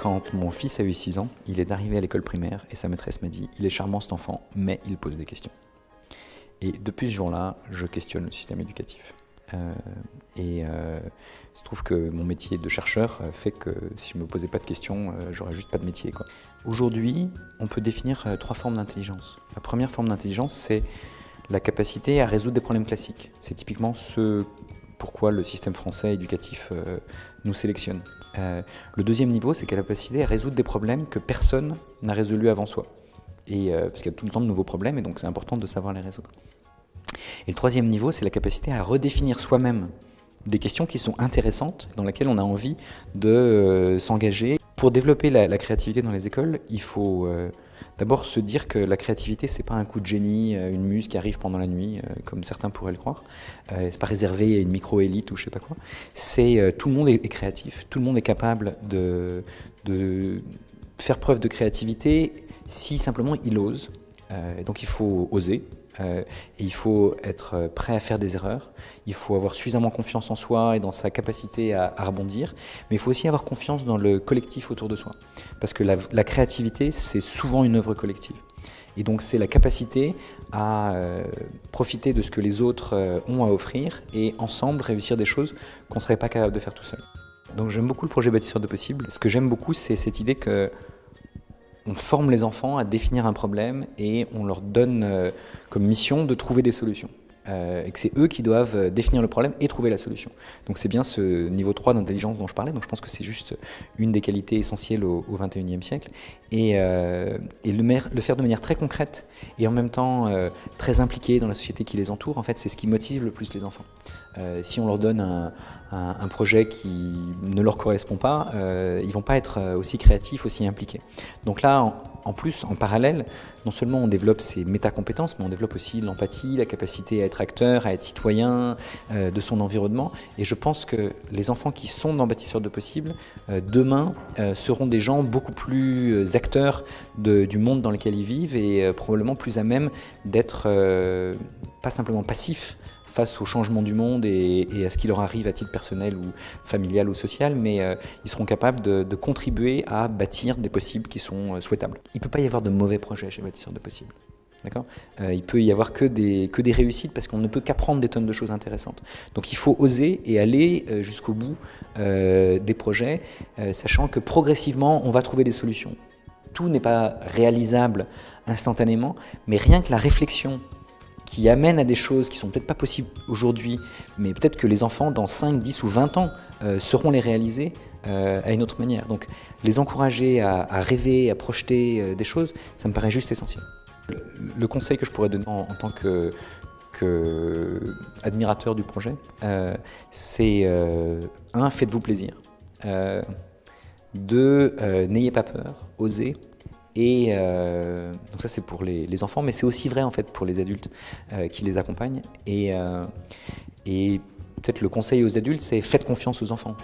Quand mon fils a eu 6 ans, il est arrivé à l'école primaire et sa maîtresse m'a dit « Il est charmant cet enfant, mais il pose des questions ». Et depuis ce jour-là, je questionne le système éducatif. Euh, et euh, il se trouve que mon métier de chercheur fait que si je ne me posais pas de questions, euh, j'aurais juste pas de métier. Aujourd'hui, on peut définir euh, trois formes d'intelligence. La première forme d'intelligence, c'est la capacité à résoudre des problèmes classiques. C'est typiquement ce pourquoi le système français éducatif euh, nous sélectionne. Euh, le deuxième niveau, c'est la capacité à résoudre des problèmes que personne n'a résolus avant soi. Et, euh, parce qu'il y a tout le temps de nouveaux problèmes, et donc c'est important de savoir les résoudre. Et le troisième niveau, c'est la capacité à redéfinir soi-même des questions qui sont intéressantes, dans lesquelles on a envie de s'engager. Pour développer la, créativité dans les écoles, il faut D'abord, se dire que la créativité, c'est pas un coup de génie, euh, une muse qui arrive pendant la nuit, euh, comme certains pourraient le croire. Euh, c'est pas réservé à une micro-élite ou je sais pas quoi. C'est tout le monde est, créatif, tout le monde est capable de, de faire preuve de créativité si simplement il ose. Donc il faut oser, euh, et il faut être euh, prêt à faire des erreurs, il faut avoir suffisamment confiance en soi et dans sa capacité à, rebondir, mais il faut aussi avoir confiance dans le collectif autour de soi. Parce que la, créativité, c'est souvent une œuvre collective. Et donc c'est la capacité à euh, profiter de ce que les autres ont à offrir et ensemble réussir des choses qu'on ne serait pas capable de faire tout seul. Donc j'aime beaucoup le projet Bâtisseur de Possible. Ce que j'aime beaucoup, c'est cette idée que on forme les enfants à définir un problème et on leur donne euh, comme mission de trouver des solutions. Euh, et que c'est eux qui doivent euh, définir le problème et trouver la solution. Donc c'est bien ce niveau 3 d'intelligence dont je parlais, donc je pense que c'est juste une des qualités essentielles au, au 21e siècle, et, et le, faire de manière très concrète et en même temps très impliquée dans la société qui les entoure, en fait c'est ce qui motive le plus les enfants. Euh, si on leur donne un, projet qui ne leur correspond pas, euh, ils ne vont pas être euh, aussi créatifs, aussi impliqués. Donc là, plus, en parallèle, non seulement on développe ces métacompétences, mais on développe aussi l'empathie, la capacité à être acteur, à être citoyen de son environnement. Et je pense que les enfants qui sont dans Bâtisseurs de Possible, demain, seront des gens beaucoup plus acteurs du monde dans lequel ils vivent et probablement plus à même d'être pas simplement passifs, face au changement du monde et, à ce qui leur arrive à titre personnel ou familial ou social, mais euh, ils seront capables de, contribuer à bâtir des possibles qui sont euh, souhaitables. Il ne peut pas y avoir de mauvais projets chez Bâtisseurs de Possibles. D'accord? Euh, Il peut y avoir que des, que des réussites parce qu'on ne peut qu'apprendre des tonnes de choses intéressantes. Donc il faut oser et aller jusqu'au bout des projets, sachant que progressivement, on va trouver des solutions. Tout n'est pas réalisable instantanément, mais rien que la réflexion qui amènent à des choses qui sont peut-être pas possibles aujourd'hui, mais peut-être que les enfants, dans 5, 10 ou 20 ans, euh, sauront les réaliser euh, à une autre manière. Donc les encourager à, rêver, à projeter euh, des choses, ça me paraît juste essentiel. Le, conseil que je pourrais donner en, tant que, que, admirateur du projet, c'est un, faites-vous plaisir. deux, n'ayez pas peur, osez. Et euh, donc ça c'est pour les, enfants, mais c'est aussi vrai en fait pour les adultes euh, qui les accompagnent. Euh, et peut-être le conseil aux adultes, c'est faites confiance aux enfants.